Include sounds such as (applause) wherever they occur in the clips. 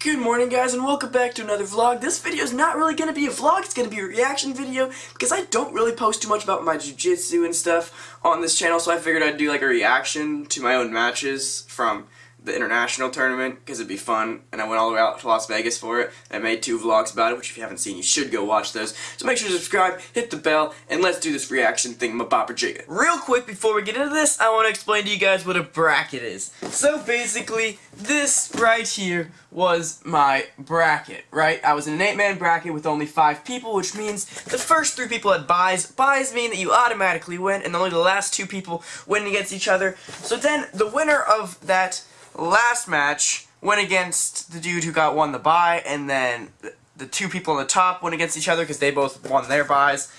Good morning guys and welcome back to another vlog. This video is not really going to be a vlog, it's going to be a reaction video because I don't really post too much about my jiu-jitsu and stuff on this channel so I figured I'd do like a reaction to my own matches from the international tournament because it'd be fun and I went all the way out to Las Vegas for it. I made two vlogs about it which if you haven't seen you should go watch those. So make sure to subscribe hit the bell and let's do this reaction thing my bopper real quick before we get into this I want to explain to you guys what a bracket is. So basically this right here was my bracket right? I was in an eight man bracket with only five people which means the first three people had buys buys mean that you automatically win and only the last two people win against each other. So then the winner of that last match went against the dude who got won the bye, and then the two people on the top went against each other because they both won their buys.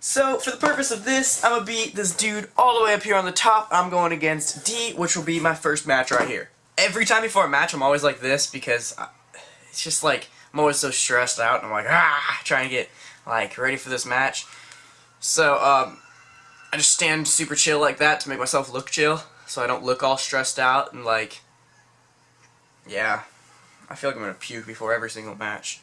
So, for the purpose of this, I'm going to beat this dude all the way up here on the top. I'm going against D, which will be my first match right here. Every time before a match, I'm always like this because I, it's just like, I'm always so stressed out, and I'm like, ah, trying to get, like, ready for this match. So, um, I just stand super chill like that to make myself look chill, so I don't look all stressed out and, like, yeah. I feel like I'm going to puke before every single match.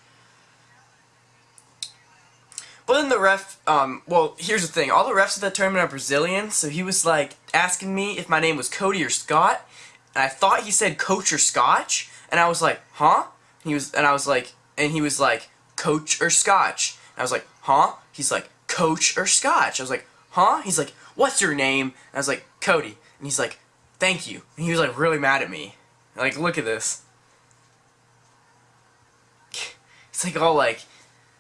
But then the ref, um, well, here's the thing. All the refs at that tournament are Brazilian, so he was, like, asking me if my name was Cody or Scott, and I thought he said Coach or Scotch, and I was like, huh? He was, and I was like, and he was like, Coach or Scotch? And I was like, huh? He's like, Coach or Scotch? I was like, huh? He's like, what's your name? And I was like, Cody. And he's like, thank you. And he was, like, really mad at me. Like, look at this. (laughs) It's like all like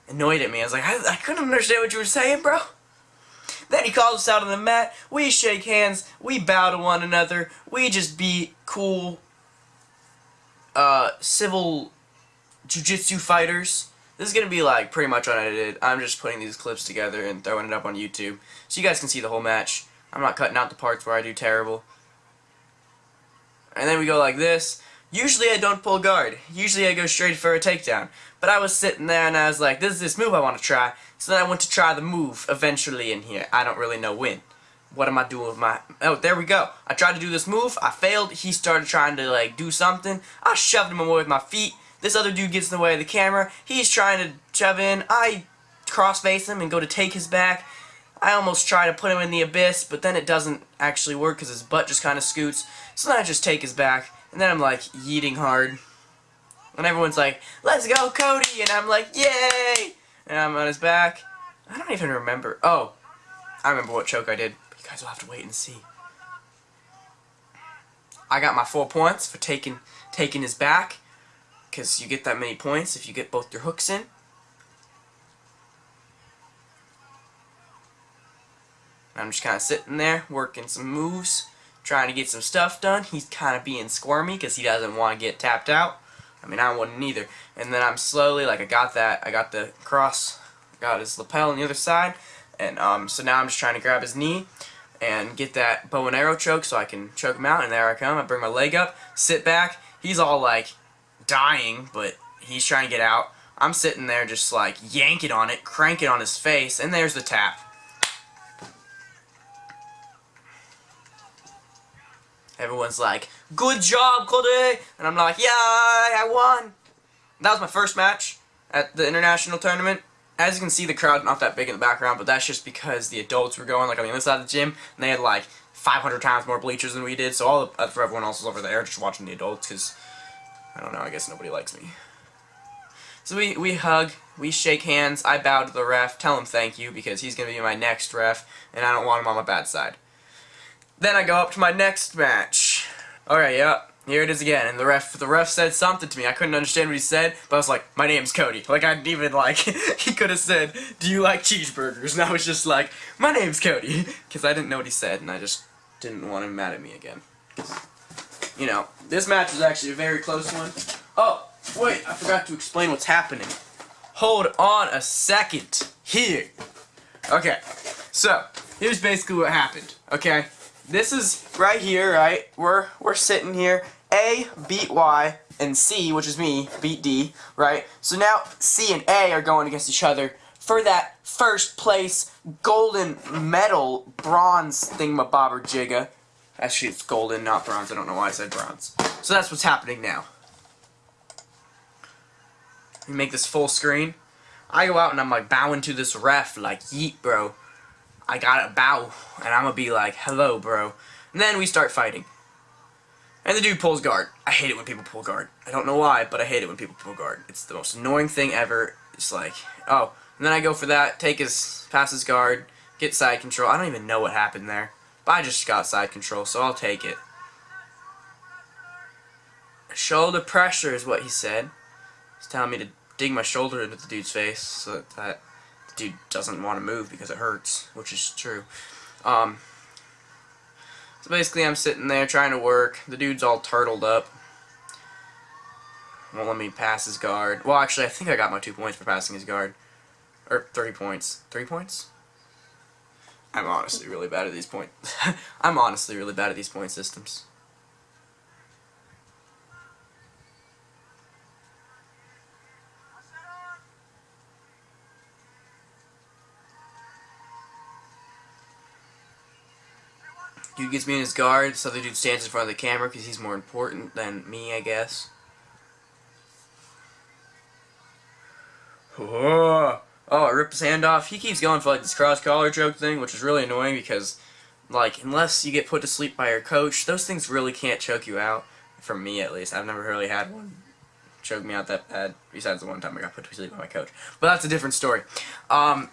annoyed at me. I was like, I, I couldn't understand what you were saying, bro. Then he calls us out on the mat. We shake hands. We bow to one another. We just be cool, uh, civil jujitsu fighters. This is going to be like pretty much unedited. I'm just putting these clips together and throwing it up on YouTube so you guys can see the whole match. I'm not cutting out the parts where I do terrible. And then we go like this. Usually I don't pull guard. Usually I go straight for a takedown. But I was sitting there and I was like, this is this move I want to try. So then I went to try the move eventually in here. I don't really know when. What am I doing with my... Oh, there we go. I tried to do this move. I failed. He started trying to, like, do something. I shoved him away with my feet. This other dude gets in the way of the camera. He's trying to shove in. I cross-face him and go to take his back. I almost try to put him in the abyss, but then it doesn't actually work because his butt just kind of scoots. So then I just take his back. And then I'm like yeeting hard. And everyone's like, let's go Cody! And I'm like, yay! And I'm on his back. I don't even remember. Oh, I remember what choke I did. But you guys will have to wait and see. I got my four points for taking taking his back. Because you get that many points if you get both your hooks in. I'm just kind of sitting there, working some moves trying to get some stuff done. He's kind of being squirmy because he doesn't want to get tapped out. I mean, I wouldn't either. And then I'm slowly, like, I got that, I got the cross, got his lapel on the other side, and um, so now I'm just trying to grab his knee and get that bow and arrow choke so I can choke him out, and there I come. I bring my leg up, sit back. He's all, like, dying, but he's trying to get out. I'm sitting there just, like, yanking on it, cranking on his face, and there's the tap. Everyone's like, good job, Cody! And I'm like, yeah, I won! That was my first match at the international tournament. As you can see, the crowd not that big in the background, but that's just because the adults were going like on the other side of the gym, and they had like 500 times more bleachers than we did, so all the, uh, for everyone else was over there just watching the adults, because, I don't know, I guess nobody likes me. So we, we hug, we shake hands, I bow to the ref, tell him thank you, because he's going to be my next ref, and I don't want him on my bad side. Then I go up to my next match. Alright, yeah, here it is again. And the ref the ref said something to me. I couldn't understand what he said, but I was like, my name's Cody. Like, I didn't even, like, (laughs) he could have said, do you like cheeseburgers? And I was just like, my name's Cody. (laughs) Because I didn't know what he said, and I just didn't want him mad at me again. You know, this match was actually a very close one. Oh, wait, I forgot to explain what's happening. Hold on a second. Here. Okay, so, here's basically what happened, okay? This is right here, right? We're we're sitting here. A beat Y and C, which is me, beat D, right? So now C and A are going against each other for that first place golden medal bronze thingamabobber jigga. Actually, it's golden, not bronze. I don't know why I said bronze. So that's what's happening now. We make this full screen. I go out and I'm like bowing to this ref like, yeet, bro. I gotta bow. And I'm gonna be like, hello, bro. And then we start fighting. And the dude pulls guard. I hate it when people pull guard. I don't know why, but I hate it when people pull guard. It's the most annoying thing ever. It's like, oh. And then I go for that, take his, pass his guard, get side control. I don't even know what happened there. But I just got side control, so I'll take it. Shoulder pressure is what he said. He's telling me to dig my shoulder into the dude's face so that, dude doesn't want to move because it hurts, which is true. Um, so basically I'm sitting there trying to work. The dude's all turtled up. Won't let me pass his guard. Well, actually, I think I got my two points for passing his guard. Or three points. Three points? I'm honestly really bad at these points. (laughs) I'm honestly really bad at these point systems. Dude gets me in his guard, so the dude stands in front of the camera because he's more important than me, I guess. Oh, I ripped his hand off. He keeps going for like this cross collar choke thing, which is really annoying because, like, unless you get put to sleep by your coach, those things really can't choke you out. For me, at least. I've never really had one choke me out that bad, besides the one time I got put to sleep by my coach. But that's a different story. Um,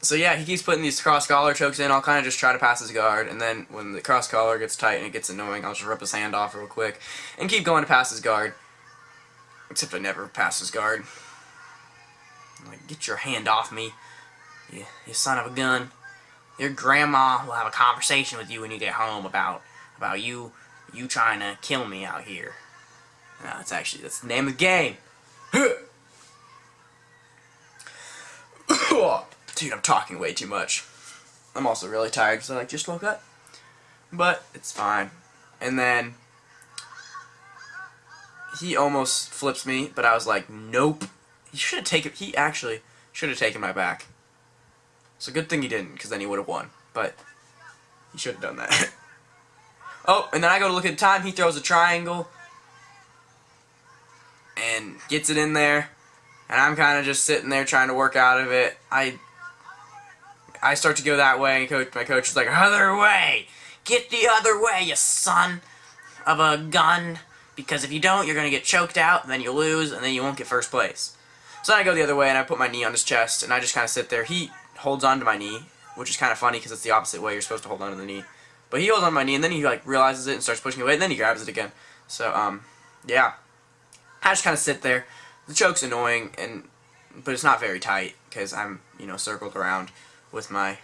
so yeah, he keeps putting these cross collar chokes in. I'll kind of just try to pass his guard, and then when the cross collar gets tight and it gets annoying, I'll just rip his hand off real quick and keep going to pass his guard. Except I never pass his guard. I'm like, get your hand off me, you, you son of a gun. Your grandma will have a conversation with you when you get home about about you you trying to kill me out here. Uh, no, that's actually that's the name of the game. Dude, I'm talking way too much. I'm also really tired because I like just woke up. But it's fine. And then he almost flips me, but I was like, nope. He should have taken. He actually should have taken my back. So good thing he didn't, because then he would have won. But he should have done that. (laughs) oh, and then I go to look at the time. He throws a triangle and gets it in there. And I'm kind of just sitting there trying to work out of it. I I start to go that way, and coach, my coach is like, other way! Get the other way, you son of a gun! Because if you don't, you're going to get choked out, and then you lose, and then you won't get first place. So then I go the other way, and I put my knee on his chest, and I just kind of sit there. He holds onto my knee, which is kind of funny because it's the opposite way. You're supposed to hold onto the knee. But he holds on my knee, and then he like realizes it and starts pushing away, and then he grabs it again. So, um, yeah. I just kind of sit there. The choke's annoying, and but it's not very tight because I'm, you know, circled around with my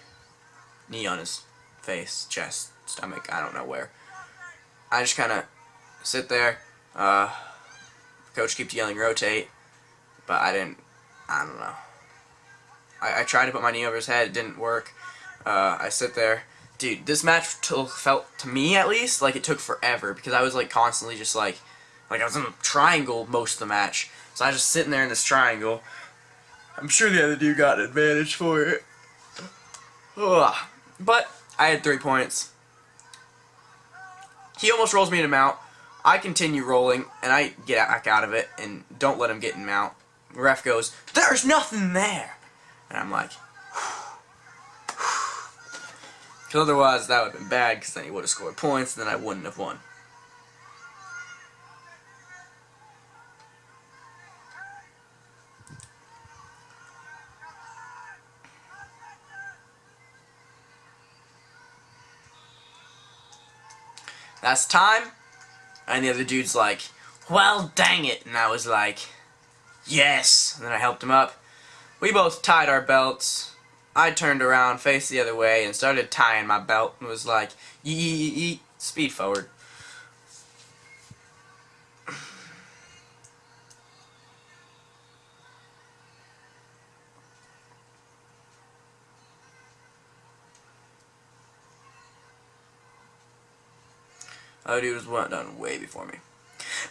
knee on his face, chest, stomach, I don't know where. I just kind of sit there. Uh, coach keeps yelling rotate, but I didn't, I don't know. I, I tried to put my knee over his head, it didn't work. Uh, I sit there. Dude, this match felt, to me at least, like it took forever because I was like constantly just like, like I was in a triangle most of the match. So I was just sitting there in this triangle. I'm sure the other dude got an advantage for it. Ugh. But I had three points. He almost rolls me in a mount. I continue rolling, and I get back out of it, and don't let him get in mount. Ref goes, there's nothing there! And I'm like, (sighs) (sighs) because otherwise that would have been bad, because then he would have scored points, and then I wouldn't have won. That's time. And the other dude's like, well, dang it. And I was like, yes. And then I helped him up. We both tied our belts. I turned around, faced the other way, and started tying my belt. And was like, yee, yee, yee, speed forward. Oh, dude was one done way before me.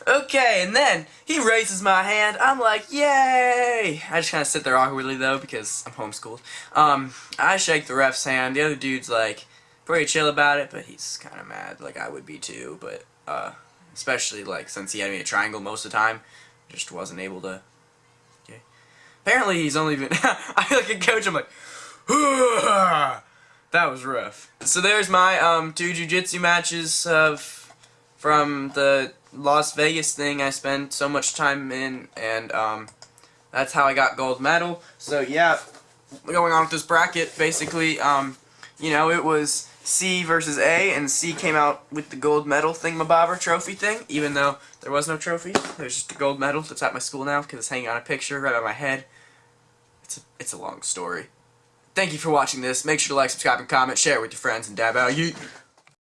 Okay, and then he raises my hand. I'm like, yay! I just kind of sit there awkwardly though because I'm homeschooled. Um, I shake the ref's hand. The other dude's like pretty chill about it, but he's kind of mad. Like I would be too, but uh, especially like since he had me a triangle most of the time, just wasn't able to. Okay. Apparently he's only been. (laughs) I feel like a coach. I'm like, (sighs) that was rough. So there's my um, two jujitsu matches of from the Las Vegas thing I spent so much time in, and um, that's how I got gold medal. So yeah, going on with this bracket, basically, um, you know, it was C versus A, and C came out with the gold medal thingamabobber trophy thing, even though there was no trophy. There's just a gold medal that's at my school now because it's hanging on a picture right by my head. It's a, it's a long story. Thank you for watching this. Make sure to like, subscribe, and comment. Share it with your friends, and dab out. You.